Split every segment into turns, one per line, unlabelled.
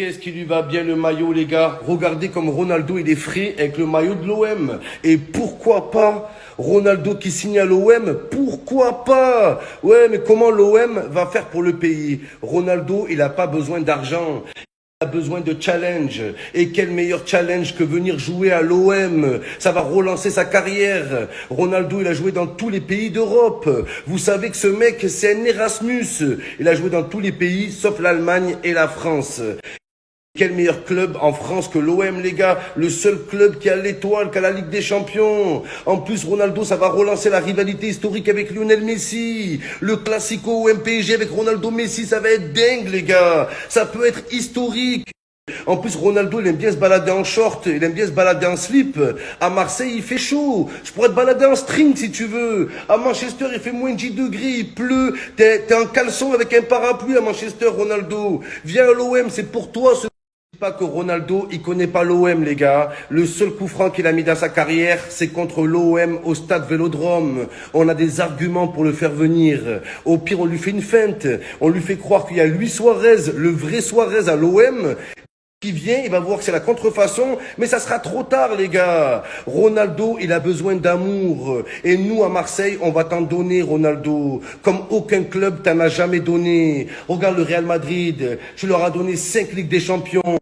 Qu'est-ce qui lui va bien le maillot, les gars Regardez comme Ronaldo, il est frais avec le maillot de l'OM. Et pourquoi pas Ronaldo qui signe à l'OM Pourquoi pas Ouais, mais comment l'OM va faire pour le pays Ronaldo, il n'a pas besoin d'argent a besoin de challenge. Et quel meilleur challenge que venir jouer à l'OM Ça va relancer sa carrière. Ronaldo, il a joué dans tous les pays d'Europe. Vous savez que ce mec, c'est un Erasmus. Il a joué dans tous les pays, sauf l'Allemagne et la France. Quel meilleur club en France que l'OM, les gars? Le seul club qui a l'étoile, qui a la Ligue des Champions. En plus, Ronaldo, ça va relancer la rivalité historique avec Lionel Messi. Le classico MPG avec Ronaldo Messi, ça va être dingue, les gars. Ça peut être historique. En plus, Ronaldo, il aime bien se balader en short, il aime bien se balader en slip. À Marseille, il fait chaud. Je pourrais te balader en string si tu veux. À Manchester, il fait moins de 10 degrés, il pleut. T'es en caleçon avec un parapluie à Manchester, Ronaldo. Viens à l'OM, c'est pour toi pas que Ronaldo, il connaît pas l'OM, les gars. Le seul coup franc qu'il a mis dans sa carrière, c'est contre l'OM au stade Vélodrome. On a des arguments pour le faire venir. Au pire, on lui fait une feinte. On lui fait croire qu'il y a lui Suarez, le vrai Suarez à l'OM qui vient, il va voir que c'est la contrefaçon, mais ça sera trop tard, les gars. Ronaldo, il a besoin d'amour. Et nous, à Marseille, on va t'en donner, Ronaldo. Comme aucun club t'en a jamais donné. Regarde le Real Madrid. Tu leur as donné cinq Ligues des Champions.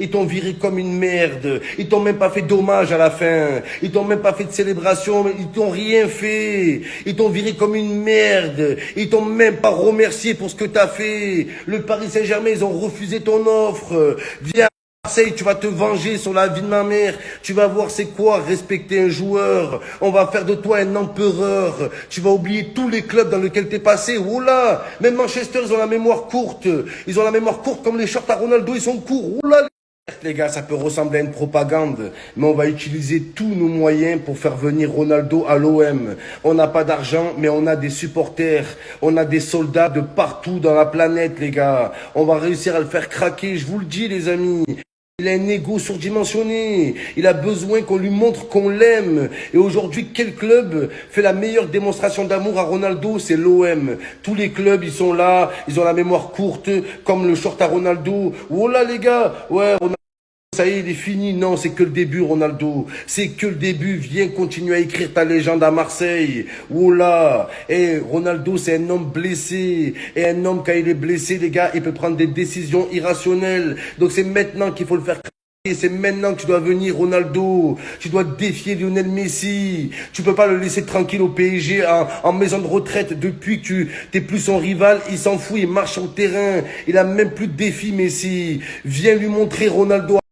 Ils t'ont viré comme une merde. Ils t'ont même pas fait d'hommage à la fin. Ils t'ont même pas fait de célébration. Ils t'ont rien fait. Ils t'ont viré comme une merde. Ils t'ont même pas remercié pour ce que t'as fait. Le Paris Saint-Germain, ils ont refusé ton offre. Viens. Marseille, tu vas te venger sur la vie de ma mère. Tu vas voir c'est quoi respecter un joueur. On va faire de toi un empereur. Tu vas oublier tous les clubs dans lesquels t'es passé. Oula, même Manchester, ils ont la mémoire courte. Ils ont la mémoire courte comme les shorts à Ronaldo, ils sont courts. Oula. Les gars, ça peut ressembler à une propagande, mais on va utiliser tous nos moyens pour faire venir Ronaldo à l'OM. On n'a pas d'argent, mais on a des supporters, on a des soldats de partout dans la planète, les gars. On va réussir à le faire craquer, je vous le dis, les amis. Il a un ego surdimensionné. Il a besoin qu'on lui montre qu'on l'aime. Et aujourd'hui, quel club fait la meilleure démonstration d'amour à Ronaldo? C'est l'OM. Tous les clubs, ils sont là. Ils ont la mémoire courte, comme le short à Ronaldo. Oh les gars. Ouais, Ronaldo. Ça y est, il est fini. Non, c'est que le début, Ronaldo. C'est que le début. Viens continuer à écrire ta légende à Marseille. Oula. Et Ronaldo, c'est un homme blessé. Et un homme, quand il est blessé, les gars, il peut prendre des décisions irrationnelles. Donc c'est maintenant qu'il faut le faire c'est maintenant que tu dois venir, Ronaldo. Tu dois défier Lionel Messi. Tu peux pas le laisser tranquille au PSG en, maison de retraite depuis que tu t'es plus son rival. Il s'en fout, il marche au terrain. Il a même plus de défi, Messi. Viens lui montrer, Ronaldo.